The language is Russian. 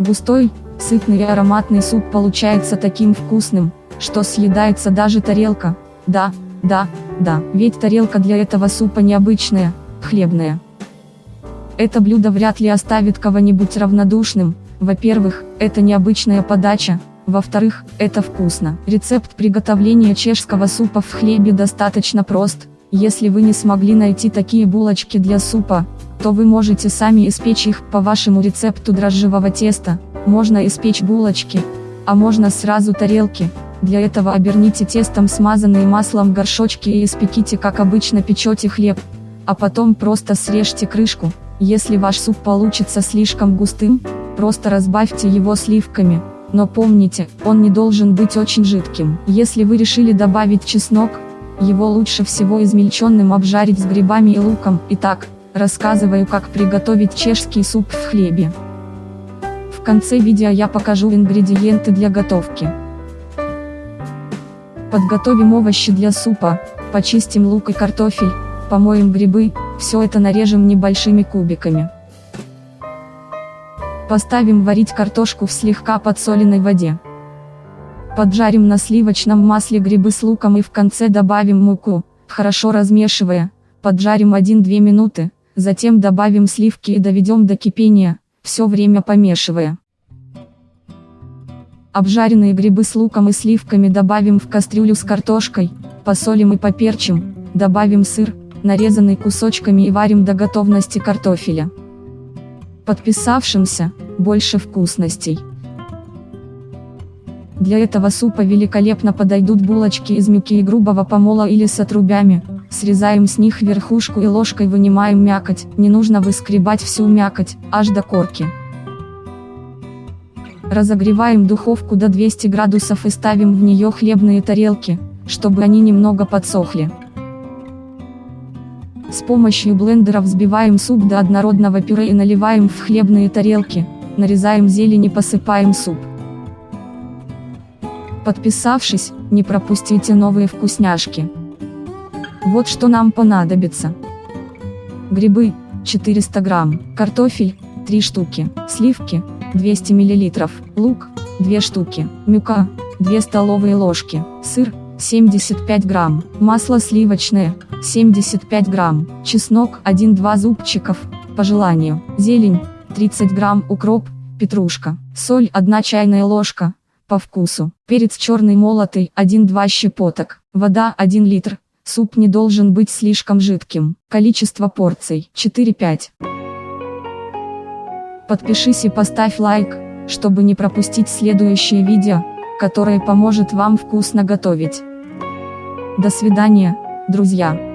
Густой, сытный и ароматный суп получается таким вкусным, что съедается даже тарелка. Да, да, да, ведь тарелка для этого супа необычная, хлебная. Это блюдо вряд ли оставит кого-нибудь равнодушным. Во-первых, это необычная подача, во-вторых, это вкусно. Рецепт приготовления чешского супа в хлебе достаточно прост. Если вы не смогли найти такие булочки для супа, то вы можете сами испечь их по вашему рецепту дрожжевого теста. Можно испечь булочки, а можно сразу тарелки. Для этого оберните тестом смазанные маслом горшочки и испеките как обычно печете хлеб. А потом просто срежьте крышку. Если ваш суп получится слишком густым, просто разбавьте его сливками. Но помните, он не должен быть очень жидким. Если вы решили добавить чеснок, его лучше всего измельченным обжарить с грибами и луком. Итак, рассказываю как приготовить чешский суп в хлебе. В конце видео я покажу ингредиенты для готовки. Подготовим овощи для супа, почистим лук и картофель, помоем грибы, все это нарежем небольшими кубиками. Поставим варить картошку в слегка подсоленной воде. Поджарим на сливочном масле грибы с луком и в конце добавим муку, хорошо размешивая, поджарим 1-2 минуты, затем добавим сливки и доведем до кипения, все время помешивая. Обжаренные грибы с луком и сливками добавим в кастрюлю с картошкой, посолим и поперчим, добавим сыр, нарезанный кусочками и варим до готовности картофеля. Подписавшимся, больше вкусностей. Для этого супа великолепно подойдут булочки из мюки и грубого помола или с отрубями, срезаем с них верхушку и ложкой вынимаем мякоть, не нужно выскребать всю мякоть, аж до корки. Разогреваем духовку до 200 градусов и ставим в нее хлебные тарелки, чтобы они немного подсохли. С помощью блендера взбиваем суп до однородного пюре и наливаем в хлебные тарелки, нарезаем зелень и посыпаем суп. Подписавшись, не пропустите новые вкусняшки. Вот что нам понадобится. Грибы, 400 грамм, картофель, 3 штуки, сливки, 200 мл, лук, 2 штуки, мюка, 2 столовые ложки, сыр, 75 грамм, масло сливочное, 75 грамм, чеснок, 1-2 зубчиков, по желанию, зелень, 30 грамм, укроп, петрушка, соль 1 чайная ложка, по вкусу, перец черный молотый, 1-2 щепоток, вода 1 литр, суп не должен быть слишком жидким, количество порций 4-5. Подпишись и поставь лайк, чтобы не пропустить следующее видео, которое поможет вам вкусно готовить. До свидания, друзья.